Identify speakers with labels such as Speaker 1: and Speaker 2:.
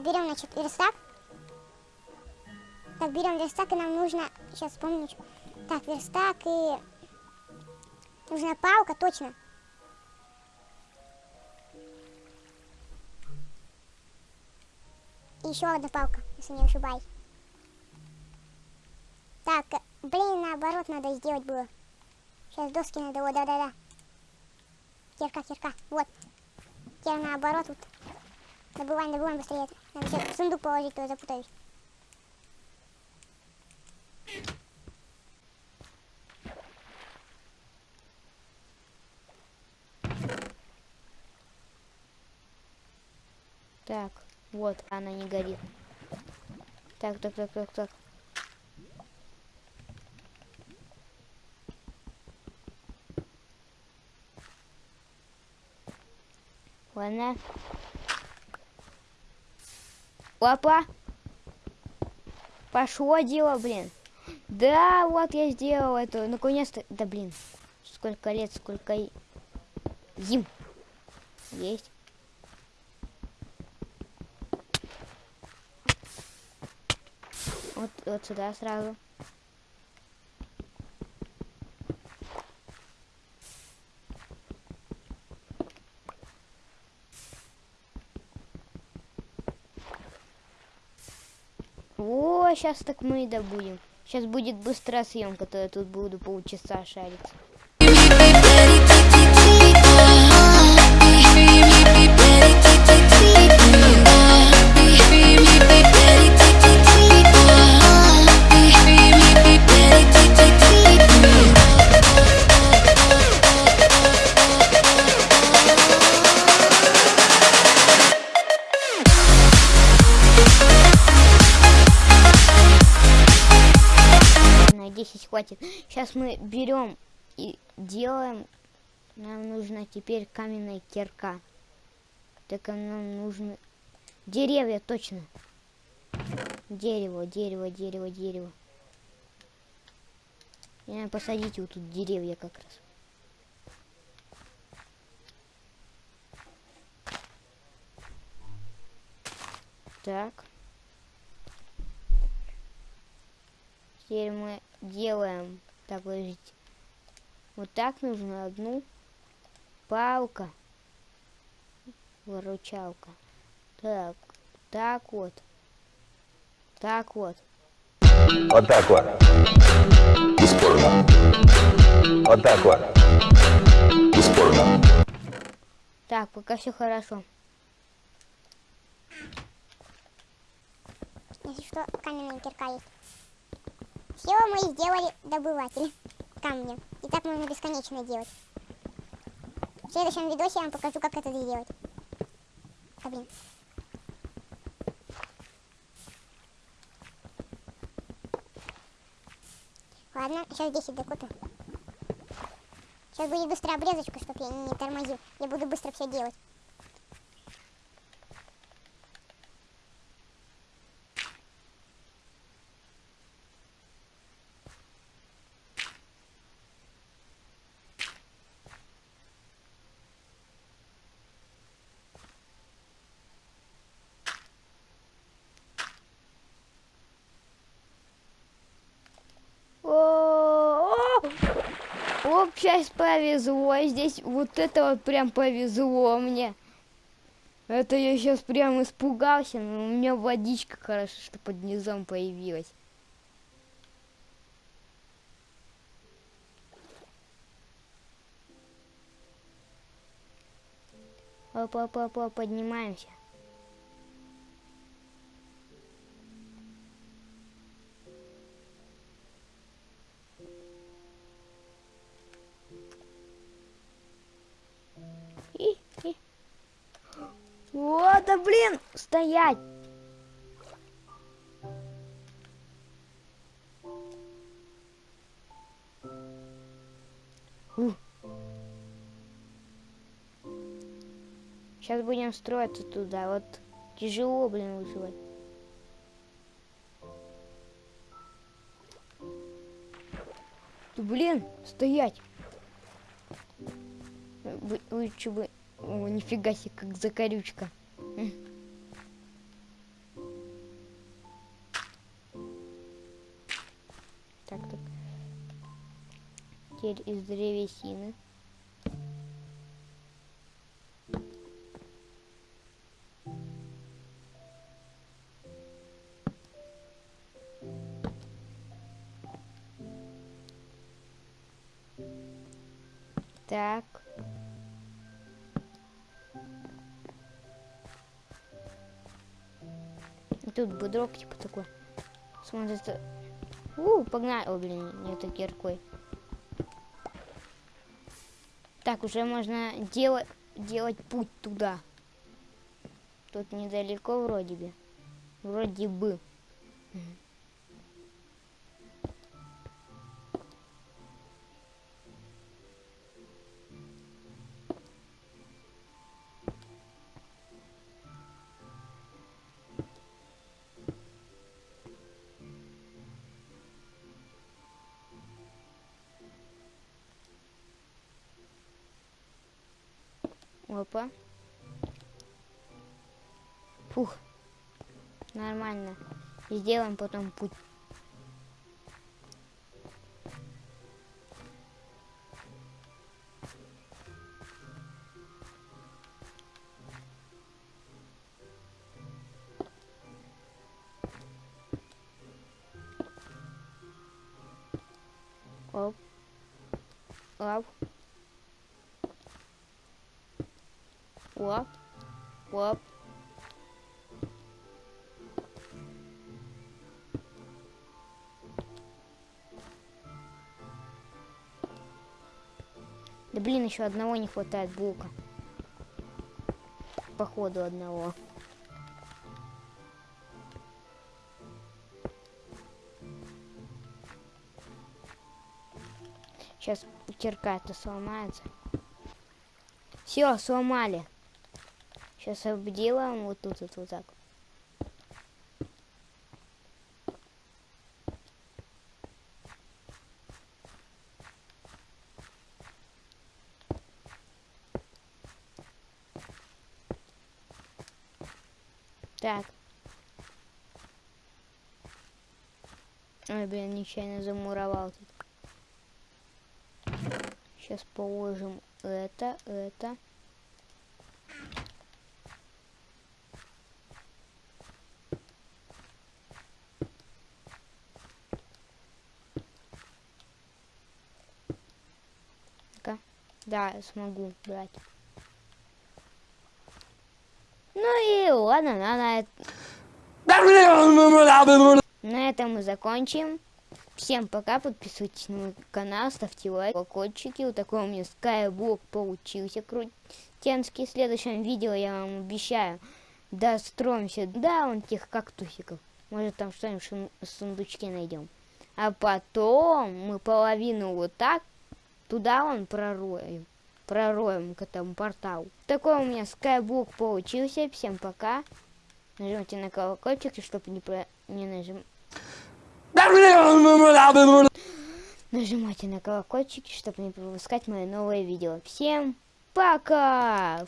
Speaker 1: Берем, значит, верстак. Так, берем верстак, и нам нужно... Сейчас вспомню. Так, верстак и... Нужна палка, точно. И еще одна палка, если не ошибаюсь. Так, блин, наоборот надо сделать было. Сейчас доски надо, вот, да-да-да. Кирка, кирка, вот. Теперь наоборот вот. Добываем, добываем быстрее. Надо сейчас в сундук положить, то запутаюсь.
Speaker 2: Так, вот, она не горит. Так, так, так, так, так. Ладно. Опа! Пошло дело, блин. Да, вот я сделал это. Наконец-то. Да блин. Сколько лет, сколько зим. Есть. Вот, вот сюда сразу. О, сейчас так мы и добудем. Сейчас будет быстрая съемка, то я тут буду полчаса шариться. 10 хватит. Сейчас мы берем и делаем. Нам нужна теперь каменная кирка. Так нам нужны деревья, точно. Дерево, дерево, дерево, дерево. И надо посадить вот тут деревья как раз. Так. Теперь мы делаем, так, подождите. Вот так нужно одну палка, выручалка. Так, так вот, так вот.
Speaker 3: Вот так вот. Бесспорно. Вот так вот. Бесспорно.
Speaker 2: Так, пока все хорошо.
Speaker 1: Если что, каменная кирка есть. Все, мы сделали добыватель камня. И так можно бесконечно делать. В следующем видосе я вам покажу, как это сделать. А, блин. Ладно, сейчас 10 докупим. Сейчас будет быстрая обрезочка, чтобы я не тормозил. Я буду быстро все делать.
Speaker 2: О, Оп, сейчас повезло. Здесь вот это вот прям повезло мне. Это я сейчас прям испугался, но у меня водичка хорошо, что под низом появилась. Оп-оп-оп, поднимаемся. Блин, стоять. Сейчас будем строиться туда. Вот тяжело, блин, выживать. Блин, стоять. Вы- Лучше бы... О, нифига себе, как закорючка. Теперь из древесины. Так. Тут будрок типа такой. Смотрится. У, погнали. О, блин, не это киркой. Так, уже можно делать, делать путь туда. Тут недалеко вроде бы. Вроде бы. Опа. Фух. Нормально. Сделаем потом путь. Оп. Оп. Оп. Оп. Да блин, еще одного не хватает блока. Походу одного. Сейчас кирка это сломается. Все, сломали. Сейчас обделаем вот тут вот, вот так. Так. Ой, блин, нечаянно замуровал тут. Сейчас положим это, это. Да, я смогу брать. Ну и ладно, на, на, на этом мы закончим. Всем пока, подписывайтесь на мой канал, ставьте лайк, колокольчики. Вот такой у меня скайблок получился крутенский. В следующем видео я вам обещаю достроимся до вон тех кактусиков. Может там что-нибудь в сундучке найдем. А потом мы половину вот так туда вон пророем. Пророем к этому порталу. Такой у меня скайблок получился. Всем пока. Нажимайте на колокольчик, чтобы не, про... не нажим... Нажимайте на колокольчик, чтобы не пропускать мои новые видео. Всем пока!